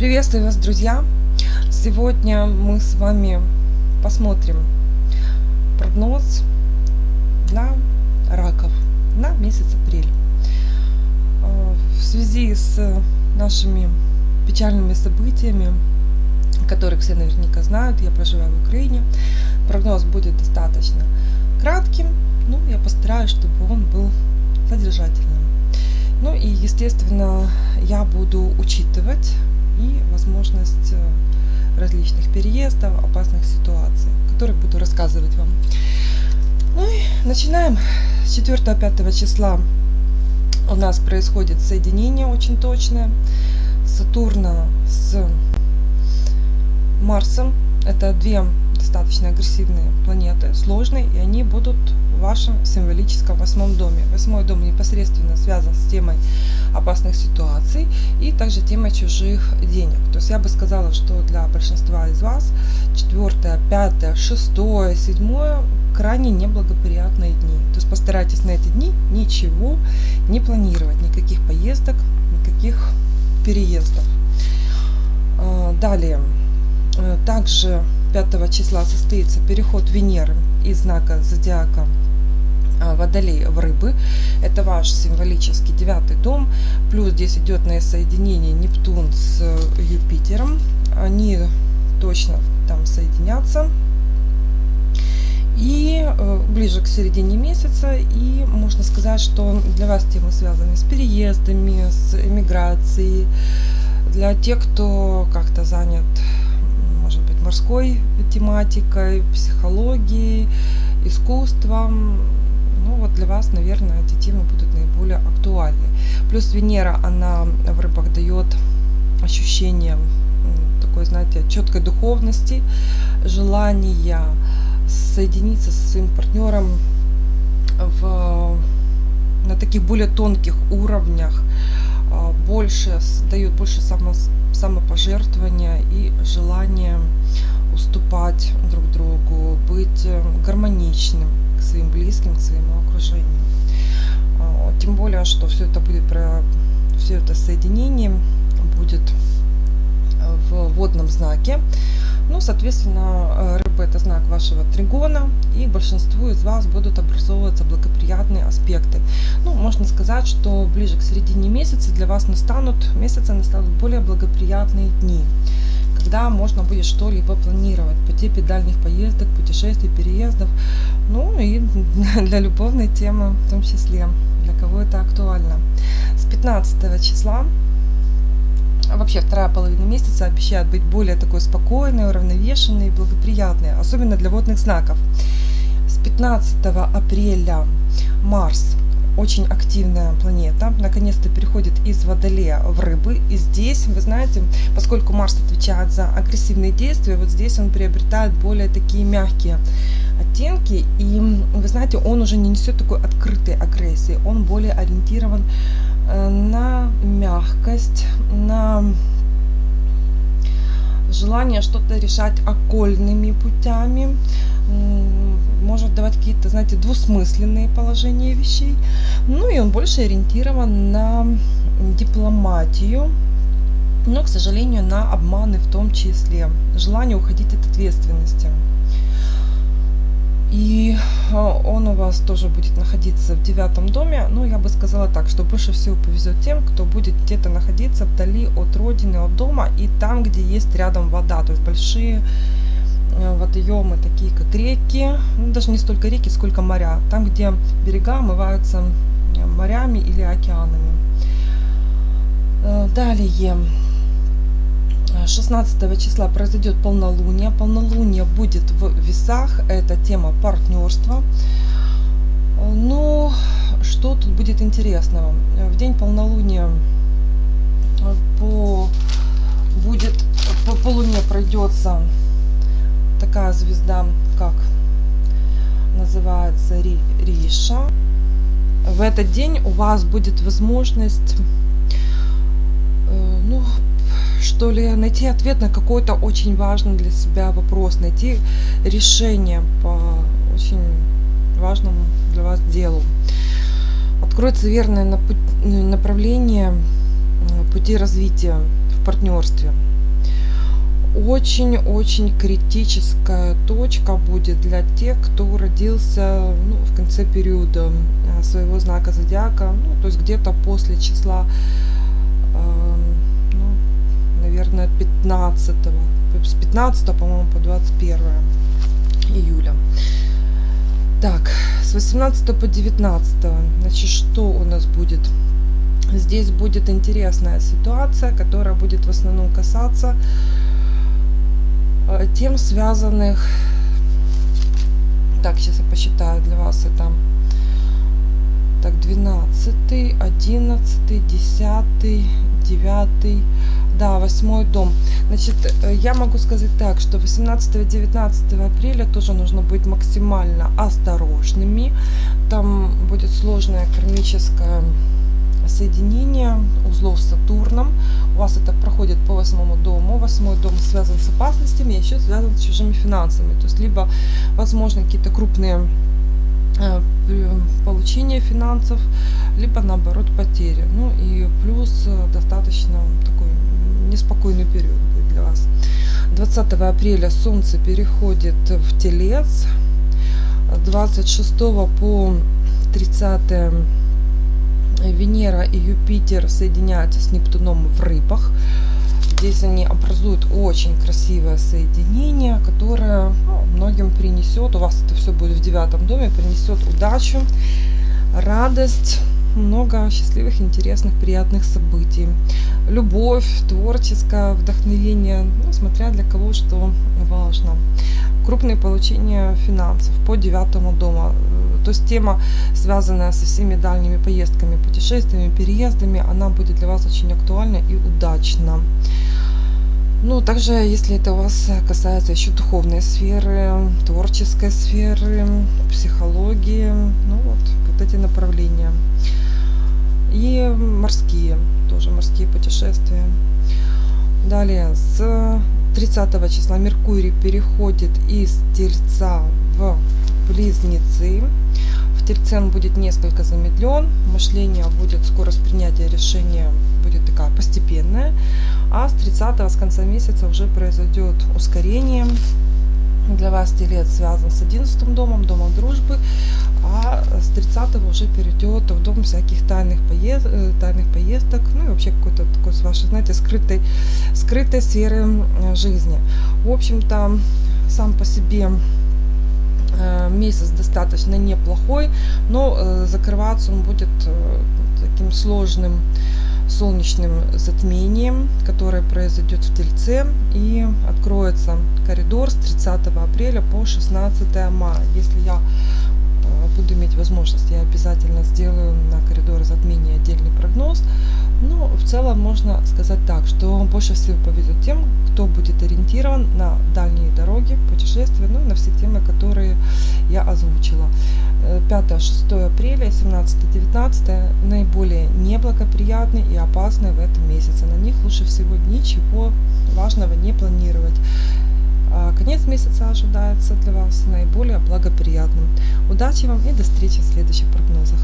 Приветствую вас, друзья! Сегодня мы с вами посмотрим прогноз для раков на месяц апрель. Э, в связи с нашими печальными событиями, которых все наверняка знают, я проживаю в Украине, прогноз будет достаточно кратким, ну, я постараюсь, чтобы он был содержательным. Ну и, естественно, я буду учитывать и возможность э, различных переездов, опасных ситуаций, о которых буду рассказывать вам. Ну и начинаем. С 4-5 числа у нас происходит соединение очень точное Сатурна с Марсом. Это две достаточно агрессивные планеты, сложные, и они будут в вашем символическом восьмом доме. Восьмой дом непосредственно связан с темой опасных ситуаций и также темой чужих денег. То есть я бы сказала, что для большинства из вас четвертое, пятое, шестое, седьмое крайне неблагоприятные дни. То есть постарайтесь на эти дни ничего не планировать, никаких поездок, никаких переездов. А, далее. Э, также 5 числа состоится переход Венеры из знака зодиака а, Водолей в рыбы. Это ваш символический девятый дом. Плюс здесь идет на соединение Нептун с Юпитером. Они точно там соединятся. И э, ближе к середине месяца, и можно сказать, что для вас темы связаны с переездами, с эмиграцией, для тех, кто как-то занят морской тематикой, психологией, искусством. Ну вот для вас, наверное, эти темы будут наиболее актуальны. Плюс Венера, она в рыбах дает ощущение такой, знаете, четкой духовности, желания соединиться со своим партнером в, на таких более тонких уровнях, больше дает больше само, самопожертвования и желание уступать друг другу, быть э, гармоничным к своим близким, к своему окружению. А, тем более, что все это будет про все это соединение будет э, в водном знаке. Ну, соответственно, э, рыба это знак вашего тригона, и большинству из вас будут образовываться благоприятные аспекты. Ну, можно сказать, что ближе к середине месяца для вас настанут, месяца настанут более благоприятные дни, когда можно будет что-либо планировать по типе дальних поездок, путешествий, переездов, ну и для любовной темы в том числе, для кого это актуально. С 15 числа вообще вторая половина месяца обещает быть более такой спокойной, уравновешенной и благоприятной, особенно для водных знаков. С 15 апреля Марс очень активная планета, наконец-то переходит из Водолея в Рыбы. И здесь, вы знаете, поскольку Марс отвечает за агрессивные действия, вот здесь он приобретает более такие мягкие оттенки. И, вы знаете, он уже не несет такой открытой агрессии, он более ориентирован на мягкость, на желание что-то решать окольными путями, может давать какие-то, знаете, двусмысленные положения вещей. Ну и он больше ориентирован на дипломатию, но, к сожалению, на обманы в том числе. Желание уходить от ответственности. И а, он у вас тоже будет находиться в девятом доме. Ну, я бы сказала так, что больше всего повезет тем, кто будет где-то находиться вдали от родины, от дома и там, где есть рядом вода. То есть большие э, водоемы, такие как реки, ну, даже не столько реки, сколько моря. Там, где берега омываются э, морями или океанами. Э, далее. 16 числа произойдет полнолуние. Полнолуние будет в весах. Это тема партнерства. Ну, что тут будет интересного? В день полнолуния э, по, будет, по, по пройдется такая звезда, как называется Ри, Риша. В этот день у вас будет возможность э, ну, что ли, найти ответ на какой-то очень важный для себя вопрос, найти решение по очень важному для вас делу. Откроется верное направление пути развития в партнерстве. Очень-очень критическая точка будет для тех, кто родился ну, в конце периода э, своего знака зодиака, ну, то есть где-то после числа, э, наверное, 15 с 15 по-моему по 21 июля. Так с 18 по 19 значит что у нас будет? Здесь будет интересная ситуация которая будет в основном касаться э, тем связанных так сейчас я посчитаю для вас это. Так 12 11 10 9 да, восьмой дом. Значит, э, я могу сказать так, что 18-19 апреля тоже нужно быть максимально осторожными. Там будет сложное кармическое соединение узлов с Сатурном. У вас это проходит по восьмому дому. Восьмой дом связан с опасностями, еще связан с чужими финансами. То есть, либо, возможно, какие-то крупные э, получение финансов, либо наоборот потери. Ну и плюс э, достаточно такой неспокойный период будет для вас. 20 апреля Солнце переходит в Телец. 26 по 30 Венера и Юпитер соединяются с Нептуном в рыбах. Здесь они образуют очень красивое соединение, которое ну, многим принесет, у вас это все будет в девятом доме, принесет удачу, радость, много счастливых, интересных, приятных событий. Любовь, творческое вдохновение, ну, смотря для кого что важно. Крупные получения финансов по девятому дому. То есть тема, связанная со всеми дальними поездками, путешествиями, переездами, она будет для вас очень актуальна и удачна. Ну, также, если это у вас касается еще духовной сферы, творческой сферы, психологии, ну вот, вот эти направления. И морские, тоже морские путешествия. Далее, с 30 числа Меркурий переходит из Тельца в Близнецы. В Тельце он будет несколько замедлен, мышление будет, скорость принятия решения будет такая постепенная, а с 30 с конца месяца уже произойдет ускорение. Для вас Телец связан с 11 домом, домом дружбы, а с 30 уже перейдет в дом всяких тайных, поезд, э, тайных поездок, ну и вообще какой-то такой, с вашей, знаете, скрытой, скрытой сферы жизни. В общем-то, сам по себе э, месяц достаточно неплохой, но э, закрываться он будет таким сложным солнечным затмением, которое произойдет в Тельце и откроется коридор с 30 апреля по 16 мая. Если я э, буду иметь возможность, я обязательно сделаю на коридор затмения отдельный прогноз. Но в целом можно сказать так, что больше всего повезет тем, кто будет ориентирован на дальние дороги, путешествия, ну и на все темы, которые я озвучила. 5-6 э, апреля, 17-19 наиболее неблагоприятные и опасные в этом месяце. На них лучше всего ничего важного не планировать. А конец месяца ожидается для вас наиболее благоприятным. Удачи вам и до встречи в следующих прогнозах.